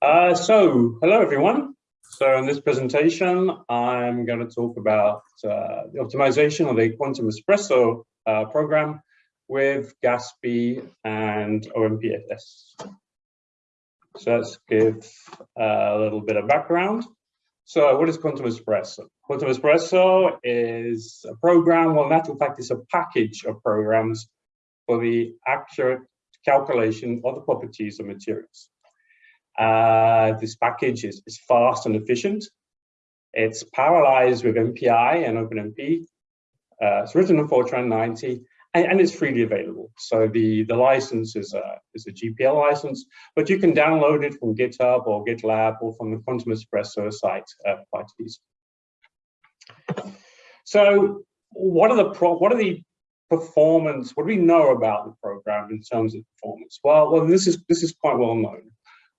Uh, so, hello everyone. So in this presentation, I'm going to talk about uh, the optimization of the Quantum Espresso uh, program with GASPI and OmpSs. So let's give uh, a little bit of background. So what is Quantum Espresso? Quantum Espresso is a program, well, in actual fact, it's a package of programs for the accurate calculation of the properties of materials. Uh, this package is, is fast and efficient. It's parallelized with MPI and OpenMP. Uh, it's written in Fortran 90 and, and, it's freely available. So the, the license is a, is a GPL license, but you can download it from GitHub or GitLab or from the Quantum Espresso site uh, quite easy. So what are the pro what are the performance? What do we know about the program in terms of performance? Well, well, this is this is quite well known.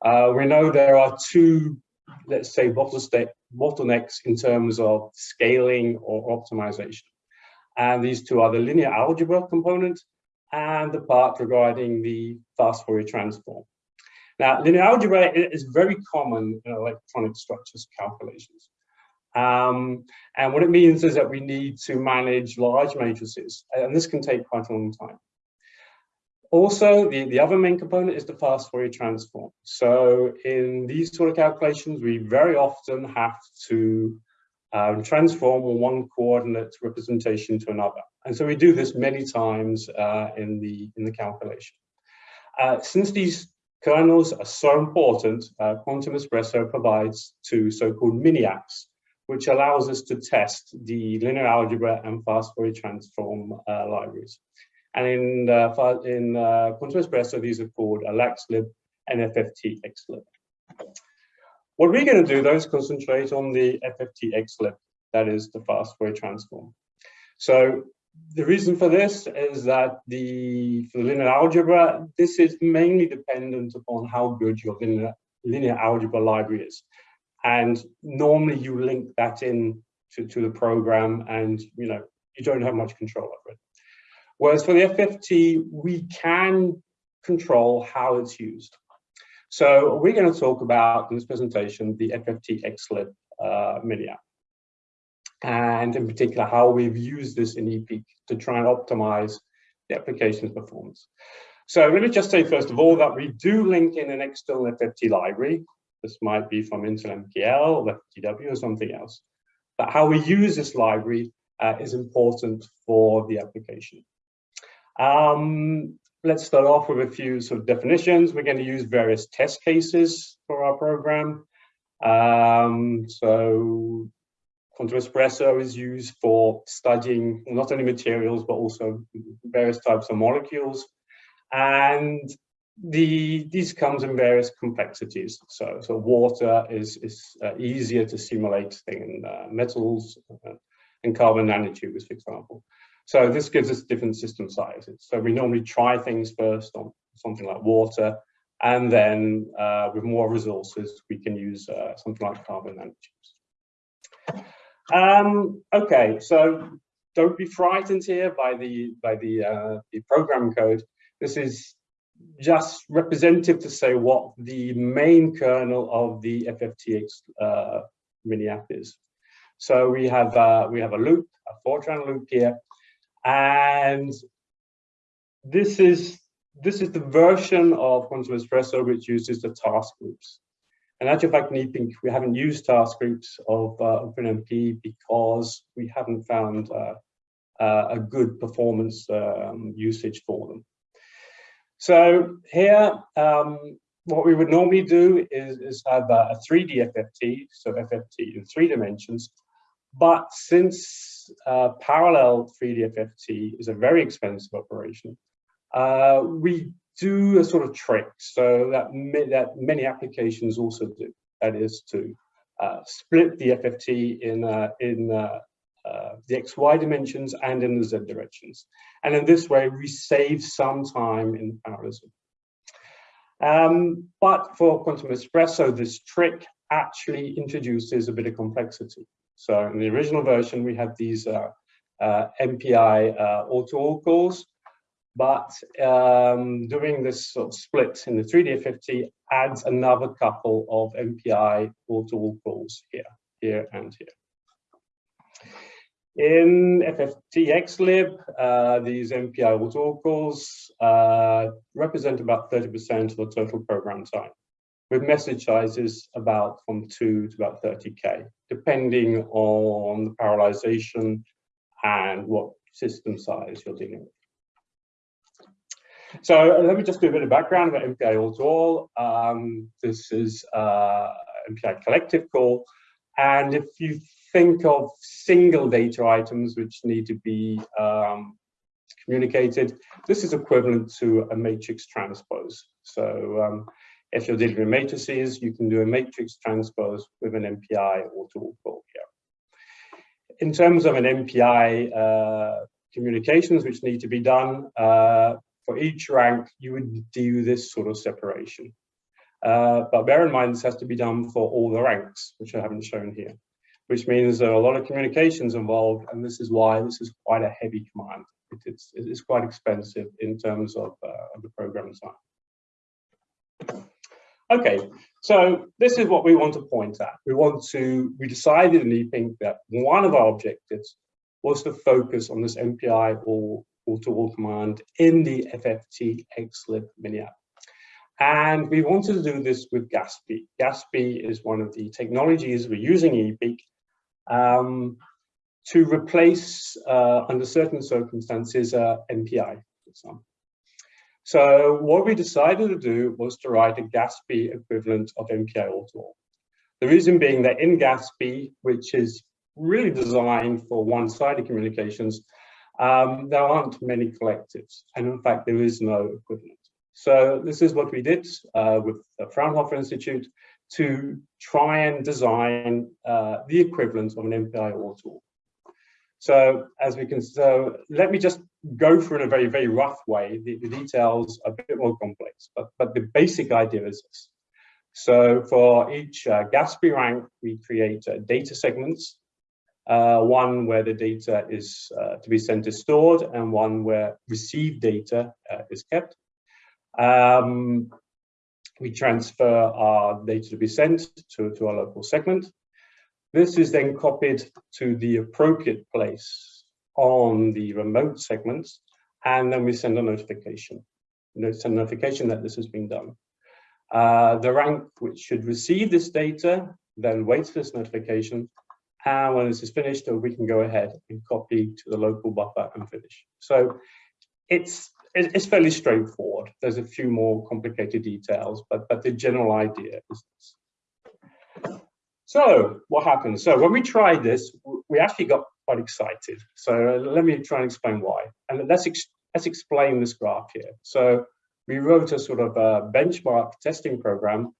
Uh, we know there are two, let's say, bottlenecks in terms of scaling or optimization. And these two are the linear algebra component and the part regarding the fast Fourier transform. Now, linear algebra is very common in electronic structures calculations. Um, and what it means is that we need to manage large matrices, and this can take quite a long time. Also, the, the other main component is the fast Fourier transform. So in these sort of calculations, we very often have to um, transform one coordinate representation to another. And so we do this many times uh, in, the, in the calculation. Uh, since these kernels are so important, uh, Quantum Espresso provides two so-called mini apps, which allows us to test the linear algebra and fast Fourier transform uh, libraries. And in, uh, in uh, Quantum Espresso, these are called a LaxLib and FFT-XLib. What we're going to do, though, is concentrate on the FFT-XLib, that is the fast Fourier transform. So the reason for this is that the for the linear algebra, this is mainly dependent upon how good your linear, linear algebra library is. And normally you link that in to, to the program and you know you don't have much control over it. Whereas for the FFT, we can control how it's used. So we're going to talk about in this presentation the FFT XLib uh, mini app. And in particular, how we've used this in EPEEC to try and optimize the application's performance. So let me just say, first of all, that we do link in an external FFT library. This might be from Intel MKL, or FFTW, or something else. But how we use this library uh, is important for the application. Um, let's start off with a few sort of definitions. We're going to use various test cases for our program. Um, so Quantum Espresso is used for studying not only materials, but also various types of molecules. And the these comes in various complexities. So, so water is, is uh, easier to simulate than uh, metals uh, and carbon nanotubes, for example. So this gives us different system sizes. So we normally try things first on something like water, and then uh, with more resources, we can use uh, something like carbon nanotubes. Um, okay, so don't be frightened here by the by the, uh, the program code. This is just representative to say what the main kernel of the FFTX uh, mini app is. So we have uh, we have a loop, a Fortran loop here, and this is this is the version of Quantum Espresso which uses the task groups. And actually, fact, in EPEEC, we haven't used task groups of uh, OpenMP because we haven't found uh, uh, a good performance um, usage for them. So here, um, what we would normally do is, is have a, a 3D FFT, so FFT in three dimensions. But since uh, parallel 3D FFT is a very expensive operation. Uh, we do a sort of trick, so that, that many applications also do. That is to uh, split the FFT in, uh, in uh, uh, the XY dimensions and in the Z directions. And in this way, we save some time in parallelism. Um, but for Quantum Espresso, this trick actually introduces a bit of complexity. So in the original version, we had these uh, uh, MPI uh, auto calls, but um, doing this sort of split in the 3D FFT adds another couple of MPI all-to-all calls here, here and here. In FFTXlib, uh, these MPI all-to-all calls uh, represent about 30% of the total program time, with message sizes about from 2 to about 30K, depending on the parallelization and what system size you're dealing with. So let me just do a bit of background about MPI all-to-all. Um, this is uh, MPI collective call. And if you think of single data items which need to be um, communicated, this is equivalent to a matrix transpose. So um, if you're dealing with matrices, you can do a matrix transpose with an MPI all-to-all call here. In terms of an MPI uh, communications which need to be done, uh, for each rank, you would do this sort of separation. Uh, but bear in mind, this has to be done for all the ranks, which I haven't shown here, which means there are a lot of communications involved, and this is why this is quite a heavy command. It, it's, it is quite expensive in terms of, uh, of the program design. Okay, so this is what we want to point at. We want to, we decided in EPEEC that one of our objectives was to focus on this MPI or all-to-all command in the FFT XLib mini app. And we wanted to do this with GASPI. GASPI is one of the technologies we're using in EPEEC um, to replace, uh, under certain circumstances, uh, MPI, for example. So what we decided to do was to write a GASPI equivalent of MPI all-to-all. The reason being that in GASPI, which is really designed for one-sided communications, um, there aren't many collectives, and in fact, there is no equivalent. So this is what we did uh, with the Fraunhofer Institute to try and design uh, the equivalent of an MPI or tool. So as we can, so let me just go through in a very, very rough way. The, the details are a bit more complex, but, but the basic idea is this. So for each uh, GASPI rank, we create uh, data segments uh, one where the data is uh, to be sent is stored and one where received data uh, is kept. Um, we transfer our data to be sent to, to our local segment. This is then copied to the appropriate place on the remote segments, and then we send a notification. Send a notification that this has been done. Uh, the rank which should receive this data then waits for this notification and when this is finished, we can go ahead and copy to the local buffer and finish. So it's it's fairly straightforward. There's a few more complicated details, but, but the general idea is this. So what happened? So when we tried this, we actually got quite excited. So let me try and explain why. And let's, ex let's explain this graph here. So we wrote a sort of a benchmark testing program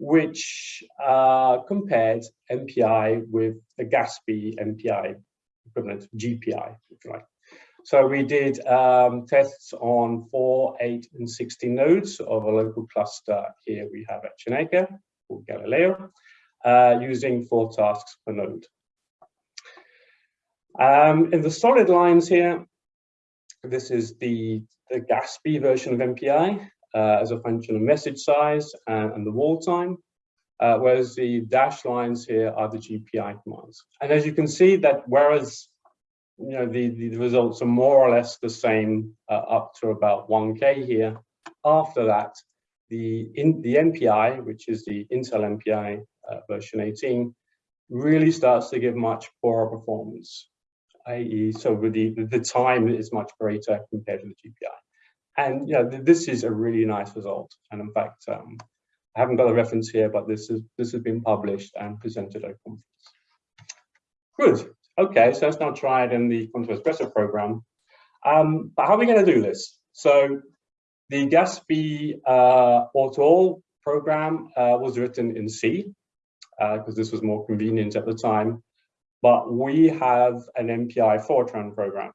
which uh, compared MPI with the GASPI MPI equivalent, GPI, if you like. So we did um, tests on 4, 8, and 16 nodes of a local cluster here we have at CINECA, called Galileo, uh, using four tasks per node. Um, in the solid lines here, this is the, the GASPI version of MPI uh, as a function of message size and, and the wall time, uh, whereas the dashed lines here are the GPI commands. And as you can see that whereas you know the, the results are more or less the same uh, up to about 1K here, after that, the, in, the MPI, which is the Intel MPI uh, version 18, really starts to give much poorer performance, i.e. so the, the time is much greater compared to the GPI. And yeah, this is a really nice result. And in fact, um, I haven't got a reference here, but this is this has been published and presented at a conference. Good. Okay, so let's now try it in the Quantum Espresso program. Um, but how are we going to do this? So the GASPI uh, all-to-all program uh, was written in C because uh, this was more convenient at the time. But we have an MPI Fortran program.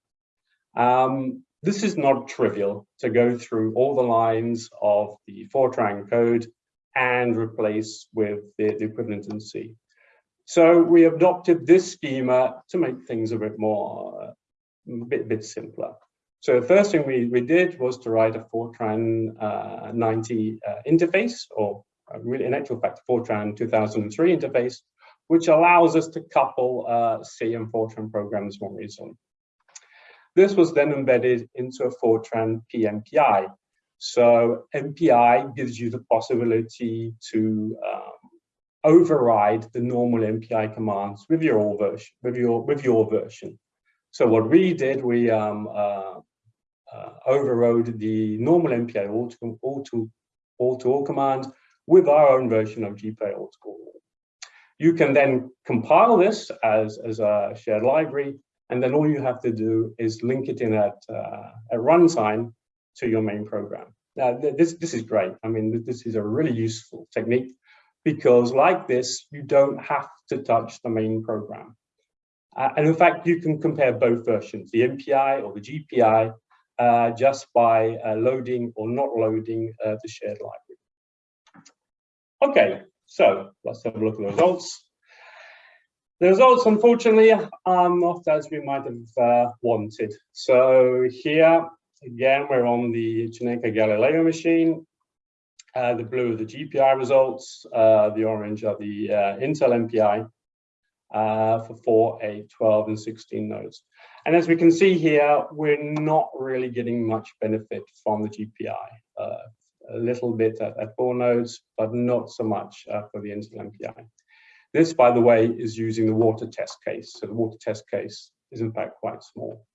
Um, this is not trivial to go through all the lines of the Fortran code and replace with the, the equivalent in C. So we adopted this schema to make things a bit more, a bit, bit simpler. So the first thing we, we did was to write a Fortran uh, 90 uh, interface, or uh, really in actual fact, Fortran 2003 interface, which allows us to couple uh, C and Fortran programs more easily. This was then embedded into a Fortran PMPI. So MPI gives you the possibility to um, override the normal MPI commands with your old version, with your with your version. So what we did, we um, uh, uh, overrode the normal MPI all to all to all to all command with our own version of GPI all to all. You can then compile this as as a shared library, and then all you have to do is link it in at uh, at runtime to your main program. Now this this is great. I mean this is a really useful technique because like this, you don't have to touch the main program. Uh, and in fact, you can compare both versions, the MPI or the GPI, uh, just by uh, loading or not loading uh, the shared library. Okay, so let's have a look at the results. The results, unfortunately, are not as we might have uh, wanted. So here, again, we're on the CINECA Galileo machine. Uh, the blue are the GPI results, uh, the orange are the uh, Intel MPI uh, for 4, 8, 12, and 16 nodes. And as we can see here, we're not really getting much benefit from the GPI. Uh, a little bit at, at, 4 nodes, but not so much for the Intel MPI. This, by the way, is using the water test case. So the water test case is in fact quite small.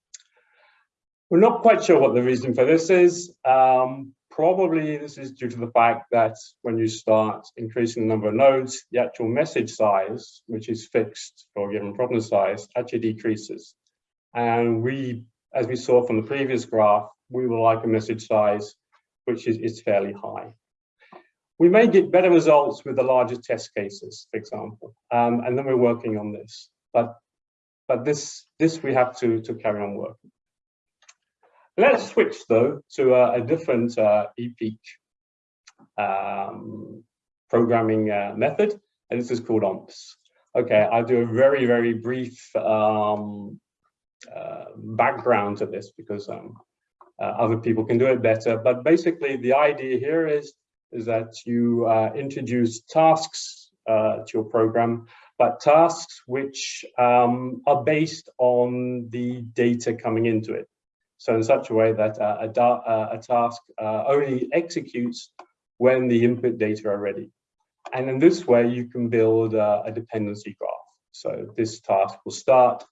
We're not quite sure what the reason for this is. Um, probably this is due to the fact that when you start increasing the number of nodes, the actual message size, which is fixed for a given problem size, actually decreases. And we, as we saw from the previous graph, we would like a message size which is, is fairly high. We may get better results with the larger test cases, for example, um, and then we're working on this. But but this this we have to to carry on working. Let's switch though to a, a different uh, EPEEC um, programming uh, method, and this is called OmpSs. Okay, I'll do a very, very brief um, uh, background to this because um, other people can do it better. But basically, the idea here is, is that you uh, introduce tasks uh, to your program, but tasks which um, are based on the data coming into it. So in such a way that uh, a, uh, a, task uh, only executes when the input data are ready. And in this way, you can build uh, a dependency graph. So this task will start,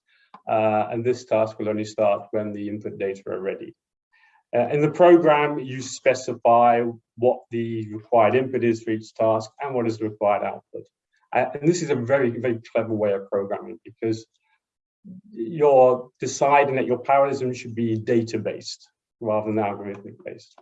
uh, and this task will only start when the input data are ready. Uh, in the program, you specify what the required input is for each task and what is the required output. and this is a very, very clever way of programming because you're deciding that your parallelism should be data-based rather than algorithmic-based.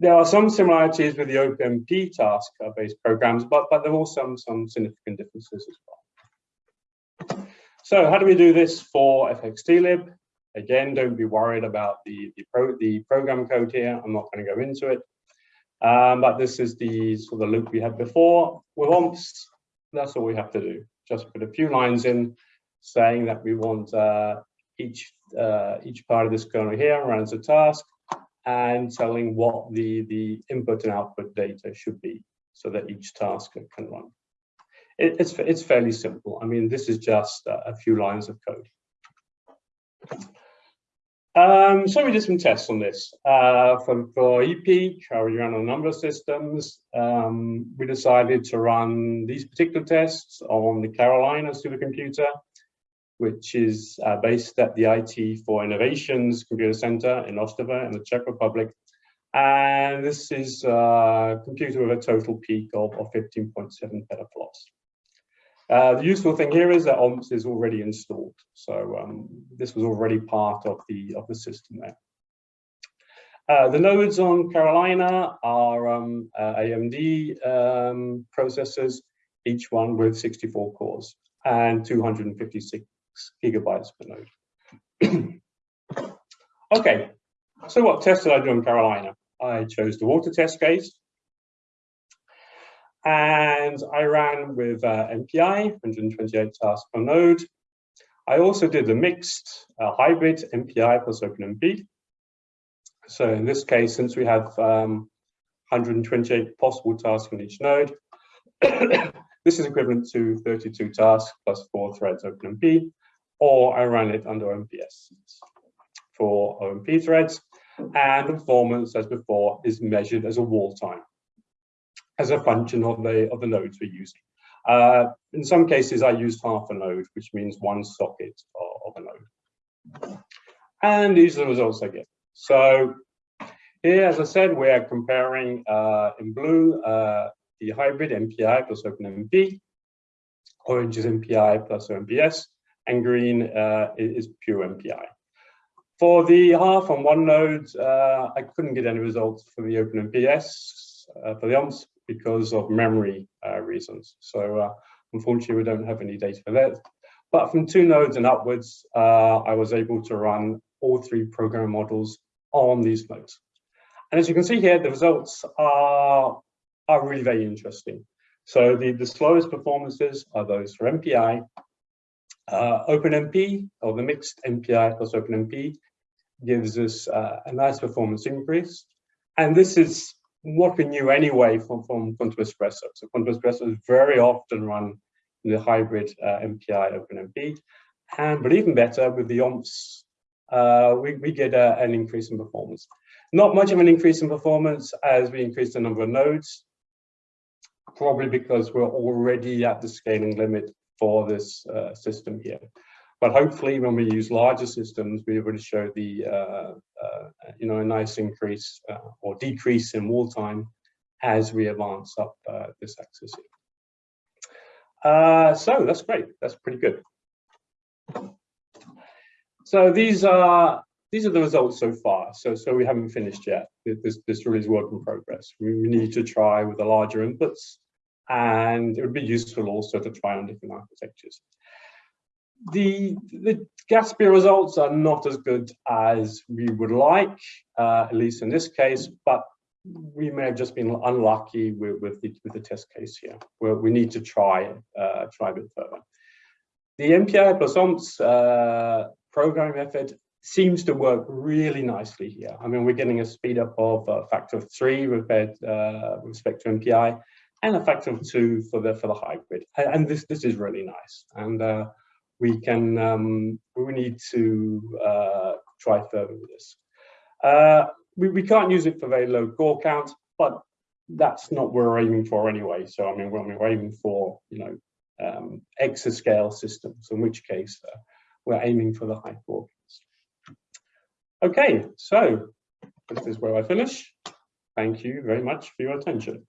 There are some similarities with the OPMP task-based programs, but, but there are also some, some significant differences as well. So how do we do this for FFTXlib? Again, don't be worried about the, the, pro, the program code here. I'm not going to go into it. Um, but this is the sort of loop we had before. With OmpSs, that's all we have to do. Just put a few lines in saying that we want uh, each uh, each part of this kernel here runs a task and telling what the the input and output data should be so that each task can run. It, it's it's fairly simple. I mean, this is just a, a few lines of code. Um, so we did some tests on this. Uh, for, for EPEEC, we ran a number of systems. Um, we decided to run these particular tests on the Karolina supercomputer which is uh, based at the IT4Innovations Computer Center in Ostrava in the Czech Republic. And this is a computer with a total peak of, of 15.7 petaflops. Uh, the useful thing here is that OmpSs is already installed. So um, this was already part of the, of the system there. Uh, the nodes on Karolina are um, uh, AMD um, processors, each one with 64 cores and 256 gigabytes per node. okay, so what test did I do in Karolina? I chose the water test case. And I ran with uh, MPI, 128 tasks per node. I also did a mixed uh, hybrid MPI plus OpenMP. So in this case, since we have um, 128 possible tasks on each node, this is equivalent to 32 tasks plus four threads OpenMP, or I ran it under OmpSs for OMP threads. And the performance, as before, is measured as a wall time, as a function of the, of the nodes we're using. Uh, in some cases, I used half a node, which means one socket of, of a node. And these are the results I get. So here, as I said, we're comparing uh, in blue uh, the hybrid MPI plus OpenMP, orange is MPI plus OmpSs, and green uh, is pure MPI. For the half on one node, uh, I couldn't get any results for the OpenMPS uh, for the OmpSs because of memory uh, reasons. So uh, unfortunately, we don't have any data for that. But from two nodes and upwards, uh, I was able to run all three program models on these nodes. And as you can see here, the results are, are really very interesting. So the, the slowest performances are those for MPI, uh, OpenMP, or the mixed MPI plus OpenMP, gives us uh, a nice performance increase. And this is what we knew anyway from, from Quantum Espresso. So Quantum Espresso is very often run in the hybrid uh, MPI OpenMP. And but even better, with the OmpSs, uh, we, we get a, an increase in performance. Not much of an increase in performance as we increase the number of nodes, probably because we're already at the scaling limit for this uh, system here. But hopefully when we use larger systems, we're able to show the, uh, uh, you know, a nice increase uh, or decrease in wall time as we advance up uh, this axis here. Uh, so that's great. That's pretty good. So these are these are the results so far. So so we haven't finished yet. This this really is work in progress. We, we need to try with the larger inputs, and it would be useful also to try on different architectures the the GASPI results are not as good as we would like, uh, at least in this case, but we may have just been unlucky with, with, the, with the test case here, where we need to try uh, try a bit further. The MPI plus OmpSs uh, programming method seems to work really nicely here. I mean, we're getting a speed up of a factor of three with, uh, with respect to MPI, and a factor of two for the for the hybrid. And this this is really nice. And uh, we can um, we need to uh, try further with this. Uh, we, we can't use it for very low core count, but that's not what we're aiming for anyway. So I mean, we're aiming for you know um, exascale systems, in which case uh, we're aiming for the high core counts. Okay, so this is where I finish. Thank you very much for your attention.